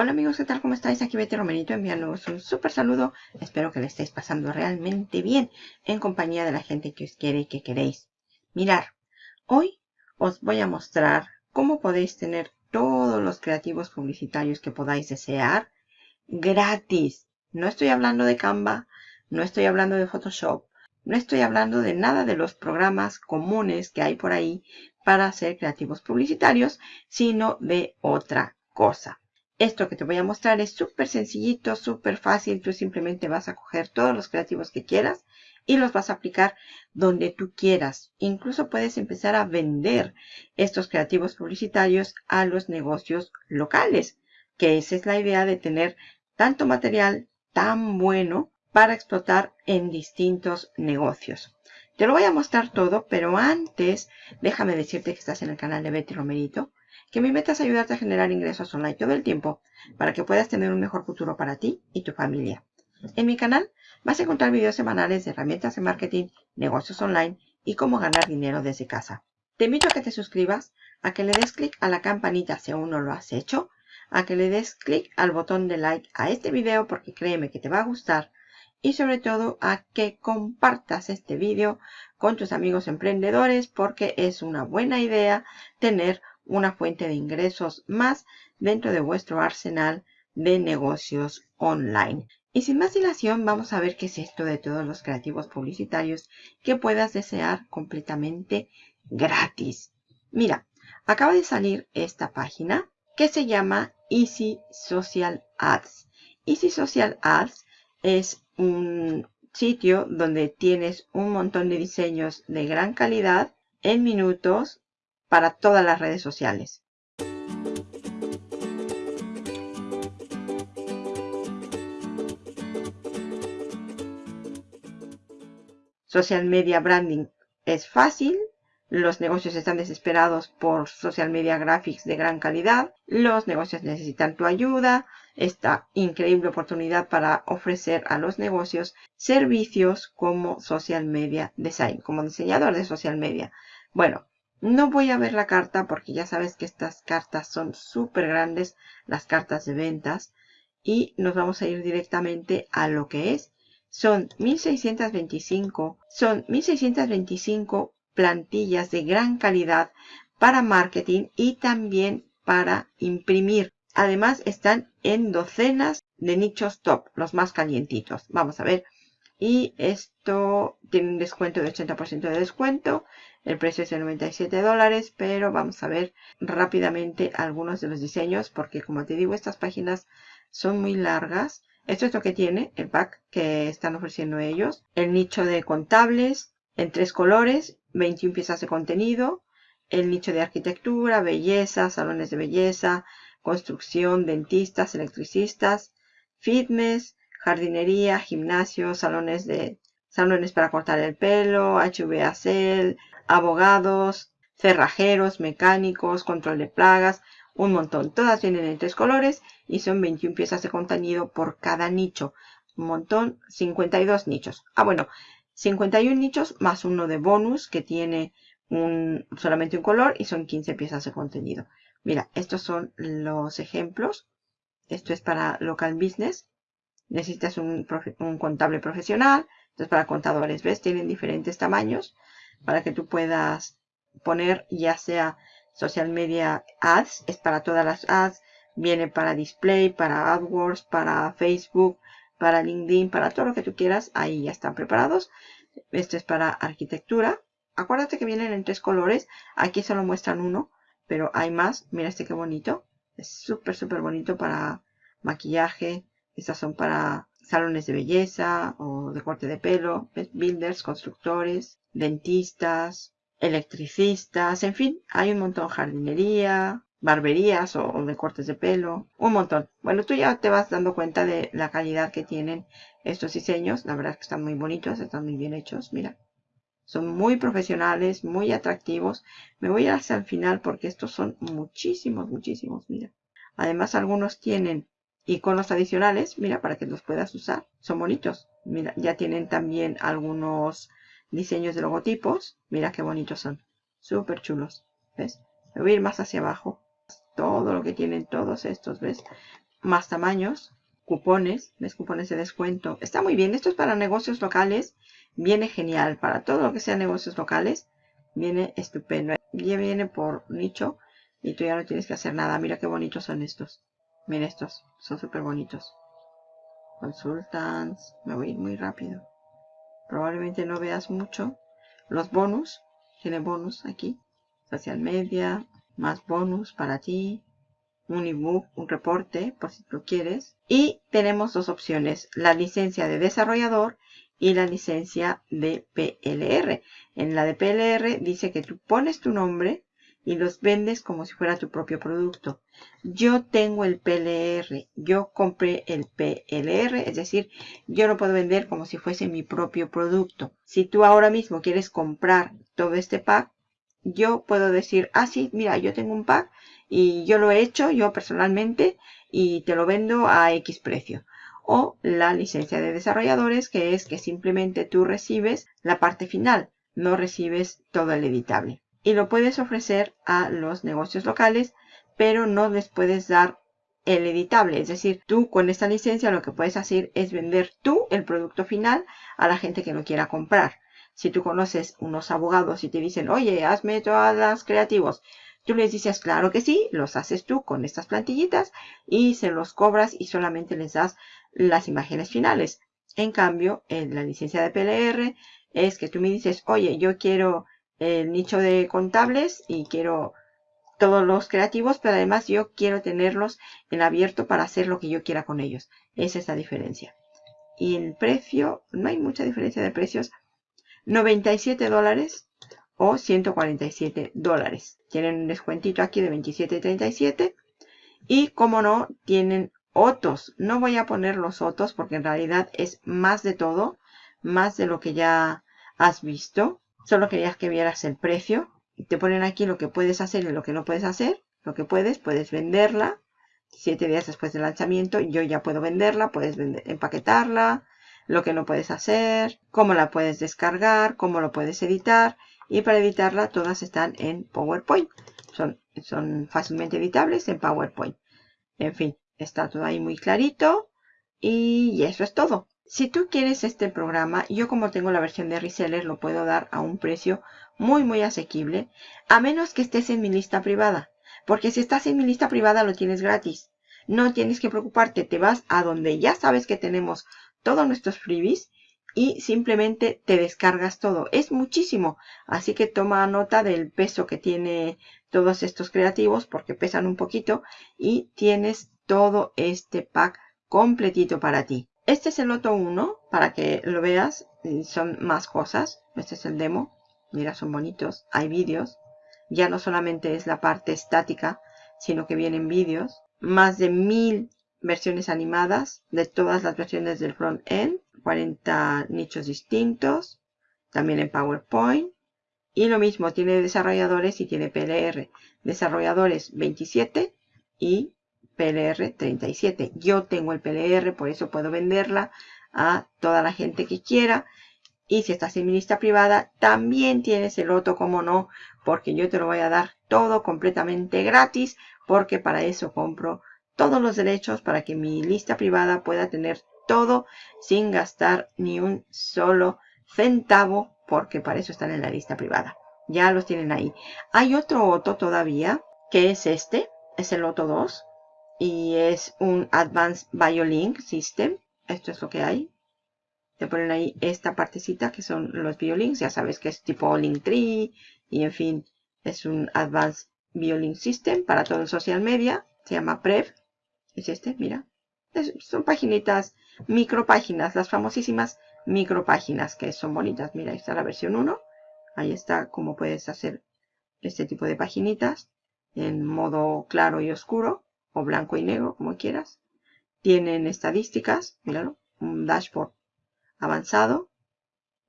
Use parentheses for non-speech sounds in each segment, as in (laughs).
Hola amigos, ¿qué tal? ¿Cómo estáis? Aquí Betty Romerito enviándoos un súper saludo. Espero que le estéis pasando realmente bien en compañía de la gente que os quiere y que queréis. Mirar, hoy os voy a mostrar cómo podéis tener todos los creativos publicitarios que podáis desear gratis. No estoy hablando de Canva, no estoy hablando de Photoshop, no estoy hablando de nada de los programas comunes que hay por ahí para hacer creativos publicitarios, sino de otra cosa. Esto que te voy a mostrar es súper sencillito, súper fácil. Tú simplemente vas a coger todos los creativos que quieras y los vas a aplicar donde tú quieras. Incluso puedes empezar a vender estos creativos publicitarios a los negocios locales, que esa es la idea de tener tanto material tan bueno para explotar en distintos negocios. Te lo voy a mostrar todo, pero antes déjame decirte que estás en el canal de Betty Romerito que mi meta es ayudarte a generar ingresos online todo el tiempo para que puedas tener un mejor futuro para ti y tu familia. En mi canal vas a encontrar videos semanales de herramientas de marketing, negocios online y cómo ganar dinero desde casa. Te invito a que te suscribas, a que le des clic a la campanita si aún no lo has hecho, a que le des clic al botón de like a este video porque créeme que te va a gustar y sobre todo a que compartas este video con tus amigos emprendedores porque es una buena idea tener una fuente de ingresos más dentro de vuestro arsenal de negocios online. Y sin más dilación, vamos a ver qué es esto de todos los creativos publicitarios que puedas desear completamente gratis. Mira, acaba de salir esta página que se llama Easy Social Ads. Easy Social Ads es un sitio donde tienes un montón de diseños de gran calidad en minutos para todas las redes sociales. Social Media Branding es fácil, los negocios están desesperados por social media graphics de gran calidad, los negocios necesitan tu ayuda, esta increíble oportunidad para ofrecer a los negocios servicios como social media design, como diseñador de social media. Bueno, no voy a ver la carta porque ya sabes que estas cartas son súper grandes, las cartas de ventas. Y nos vamos a ir directamente a lo que es. Son 1625, son 1625 plantillas de gran calidad para marketing y también para imprimir. Además están en docenas de nichos top, los más calientitos. Vamos a ver. Y esto tiene un descuento de 80% de descuento. El precio es de 97 dólares, pero vamos a ver rápidamente algunos de los diseños porque como te digo, estas páginas son muy largas. Esto es lo que tiene el pack que están ofreciendo ellos. El nicho de contables en tres colores, 21 piezas de contenido. El nicho de arquitectura, belleza, salones de belleza, construcción, dentistas, electricistas, fitness, jardinería, gimnasio, salones de salones para cortar el pelo, HVAC, abogados, cerrajeros, mecánicos, control de plagas, un montón. Todas vienen en tres colores y son 21 piezas de contenido por cada nicho. Un montón, 52 nichos. Ah, bueno, 51 nichos más uno de bonus que tiene un, solamente un color y son 15 piezas de contenido. Mira, estos son los ejemplos. Esto es para local business. Necesitas un, un contable profesional. Esto es para contadores. ¿Ves? Tienen diferentes tamaños para que tú puedas poner ya sea social media ads, es para todas las ads, viene para display, para AdWords, para Facebook, para LinkedIn, para todo lo que tú quieras, ahí ya están preparados. Este es para arquitectura. Acuérdate que vienen en tres colores, aquí solo muestran uno, pero hay más. Mira este qué bonito, es súper súper bonito para maquillaje. Estas son para salones de belleza o de corte de pelo, builders, constructores, dentistas, electricistas, en fin, hay un montón, jardinería, barberías o, de cortes de pelo, un montón. Bueno, tú ya te vas dando cuenta de la calidad que tienen estos diseños, la verdad es que están muy bonitos, están muy bien hechos, mira. Son muy profesionales, muy atractivos. Me voy hacia el final porque estos son muchísimos, muchísimos, mira. Además, algunos tienen iconos adicionales, mira, para que los puedas usar. Son bonitos. Mira, ya tienen también algunos diseños de logotipos. Mira qué bonitos son. Súper chulos. ¿Ves? Me voy a ir más hacia abajo. Todo lo que tienen todos estos, ¿ves? más tamaños, cupones, ¿ves? Cupones de descuento. Está muy bien. Esto es para negocios locales. Viene genial. Para todo lo que sea negocios locales, viene estupendo. Ya viene por nicho y tú ya no tienes que hacer nada. Mira qué bonitos son estos. Mira estos. Son súper bonitos. Consultants. Me voy a ir muy rápido. Probablemente no veas mucho. Los bonus. Tiene bonus aquí. Social media. Más bonus para ti un ebook, un reporte, por si lo quieres. Y tenemos dos opciones, la licencia de desarrollador y la licencia de PLR. En la de PLR dice que tú pones tu nombre y los vendes como si fuera tu propio producto. Yo tengo el PLR, yo compré el PLR, es decir, yo lo puedo vender como si fuese mi propio producto. Si tú ahora mismo quieres comprar todo este pack, yo puedo decir, ah, sí, mira, yo tengo un pack y yo lo he hecho yo personalmente y te lo vendo a X precio. O la licencia de desarrolladores, que es que simplemente tú recibes la parte final, no recibes todo el editable. Y lo puedes ofrecer a los negocios locales, pero no les puedes dar el editable. Es decir, tú con esta licencia lo que puedes hacer es vender tú el producto final a la gente que lo quiera comprar. Si tú conoces unos abogados y te dicen, oye, hazme todas las creativos, Tú les dices, claro que sí, los haces tú con estas plantillitas y se los cobras y solamente les das las imágenes finales. En cambio, en la licencia de PLR es que tú me dices, oye, yo quiero el nicho de contables y quiero todos los creativos, pero además yo quiero tenerlos en abierto para hacer lo que yo quiera con ellos. Esa es la diferencia. Y el precio, no hay mucha diferencia de precios. 97 dólares o 147 dólares. Tienen un descuentito aquí de 27.37 y como no tienen otros. No voy a poner los otros porque en realidad es más de todo, más de lo que ya has visto. Solo querías que vieras el precio. Te ponen aquí lo que puedes hacer y lo que no puedes hacer. Lo que puedes, puedes venderla. Siete días después del lanzamiento yo ya puedo venderla, puedes empaquetarla, lo que no puedes hacer, cómo la puedes descargar, cómo lo puedes editar y para editarla todas están en PowerPoint. Son, son fácilmente editables en PowerPoint. En fin, está todo ahí muy clarito y eso es todo. Si tú quieres este programa, yo como tengo la versión de reseller lo puedo dar a un precio muy muy asequible, a menos que estés en mi lista privada. Porque si estás en mi lista privada lo tienes gratis. No tienes que preocuparte, te vas a donde ya sabes que tenemos todos nuestros freebies y simplemente te descargas todo. Es muchísimo, así que toma nota del peso que tiene todos estos creativos porque pesan un poquito y tienes todo este pack completito para ti. Este es el Loto 1 para que lo veas, son más cosas. Este es el demo, mira son bonitos, hay vídeos. Ya no solamente es la parte estática, sino que vienen vídeos. Más de mil versiones animadas de todas las versiones del front-end, 40 nichos distintos, también en PowerPoint. Y lo mismo, tiene desarrolladores y tiene PLR. Desarrolladores 27 y PLR 37. Yo tengo el PLR, por eso puedo venderla a toda la gente que quiera. Y si estás en mi lista privada, también tienes el otro, como no, porque yo te lo voy a dar todo completamente gratis, porque para eso compro todos los derechos para que mi lista privada pueda tener todo sin gastar ni un solo centavo porque para eso están en la lista privada. Ya los tienen ahí. Hay otro Otto todavía que es este, es el Otto 2 y es un Advanced Biolink System. Esto es lo que hay. Te ponen ahí esta partecita que son los biolinks. Ya sabes que es tipo Linktree y en fin, es un Advanced Biolink System para todo el social media. Se llama PREV es este, mira. son paginitas, micropáginas, las famosísimas micropáginas que son bonitas. Mira, ahí está la versión 1. Ahí está cómo puedes hacer este tipo de paginitas en modo claro y oscuro o blanco y negro, como quieras. Tienen estadísticas, míralo, un dashboard avanzado,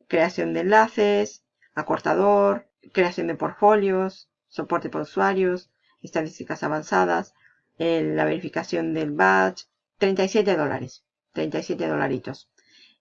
creación de enlaces, acortador, creación de portfolios, soporte para usuarios, estadísticas avanzadas, la verificación del badge, 37 dólares, 37 dolaritos.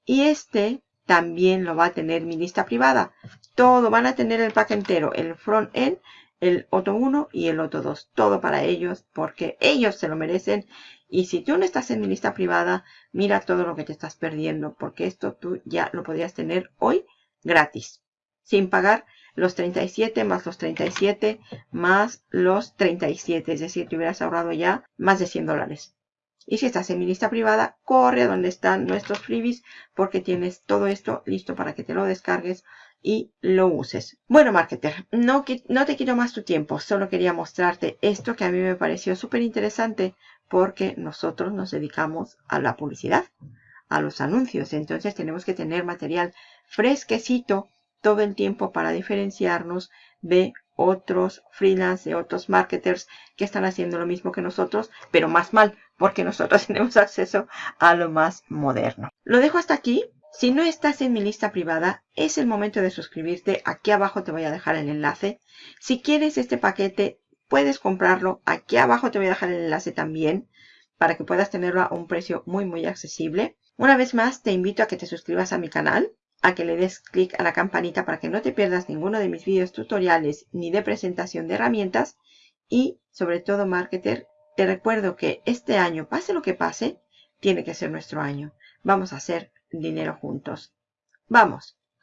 Y este también lo va a tener mi lista privada. Todo, van a tener el pack entero, el front-end, el Otto 1 y el Otto 2. Todo para ellos porque ellos se lo merecen Y si tú no estás en mi lista privada, mira todo lo que te estás perdiendo, porque esto tú ya lo podrías tener hoy gratis, sin pagar los 37 más los 37 más los 37, es decir, te hubieras ahorrado ya más de 100 dólares. Y si estás en mi lista privada, corre a donde están nuestros freebies porque tienes todo esto listo para que te lo descargues y lo uses. Bueno, marketer, no, te quiero más tu tiempo, solo quería mostrarte esto que a mí me pareció súper interesante porque nosotros nos dedicamos a la publicidad, a los anuncios. Entonces tenemos que tener material fresquecito todo el tiempo para diferenciarnos de otros freelance, de otros marketers que están haciendo lo mismo que nosotros, pero más mal, porque nosotros (laughs) tenemos acceso a lo más moderno. Lo dejo hasta aquí. Si no estás en mi lista privada, es el momento de suscribirte. Aquí abajo te voy a dejar el enlace. Si quieres este paquete, puedes comprarlo. Aquí abajo te voy a dejar el enlace también para que puedas tenerlo a un precio muy muy accesible. Una vez más, te invito a que te suscribas a mi canal, a que le des clic a la campanita para que no te pierdas ninguno de mis vídeos tutoriales ni de presentación de herramientas. Y sobre todo, marketer, te recuerdo que este año, pase lo que pase, tiene que ser nuestro año. Vamos a hacer dinero juntos. ¡Vamos!